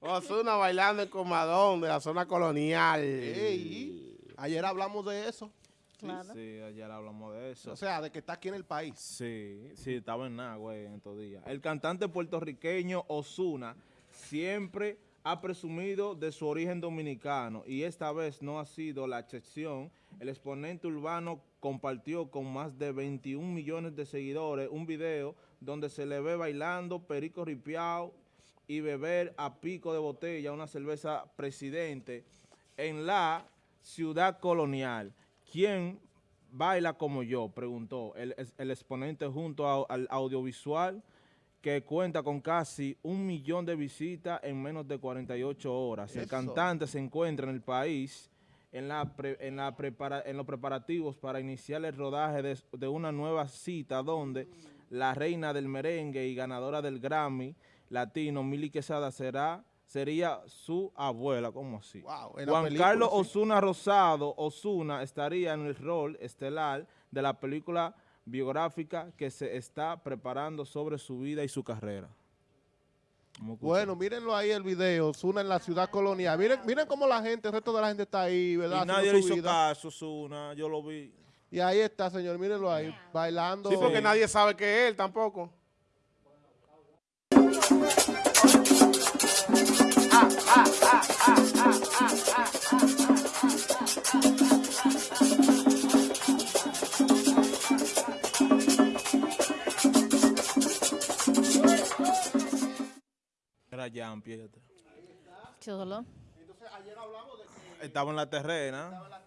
Osuna bailando en Comadón de la zona colonial. Ey, ayer hablamos de eso. Claro. Sí, ayer hablamos de eso. O sea, de que está aquí en el país. Sí, sí, estaba en nada, güey, en estos días. El cantante puertorriqueño Osuna siempre ha presumido de su origen dominicano y esta vez no ha sido la excepción. El exponente urbano compartió con más de 21 millones de seguidores un video donde se le ve bailando perico ripiao y beber a pico de botella una cerveza presidente en la ciudad colonial. ¿Quién baila como yo? Preguntó el, el exponente junto a- al audiovisual que cuenta con casi un millón de visitas en menos de 48 horas. El cantante se encuentra en el país en, la pre- en, la prepara- en los preparativos para iniciar el rodaje de, de una nueva cita donde la reina del merengue y ganadora del Grammy latino, Mili Quesada, será, sería su abuela. ¿Cómo así? Wow, en la Juan película, Carlos sí. Osuna Rosado, Osuna, estaría en el rol estelar de la película biográfica que se está preparando sobre su vida y su carrera. Bueno, mírenlo ahí el video, Zuna en la ciudad colonial. Miren, miren cómo la gente, el resto de la gente está ahí, ¿verdad? y nadie le hizo vida. caso, Osuna, yo lo vi. Y ahí está, señor, mírenlo ahí, bailando. Sí, porque nadie sabe que es él tampoco. Era Jan Pietro. Chulo. Entonces, ayer hablamos de que Estaba en la terrena. en la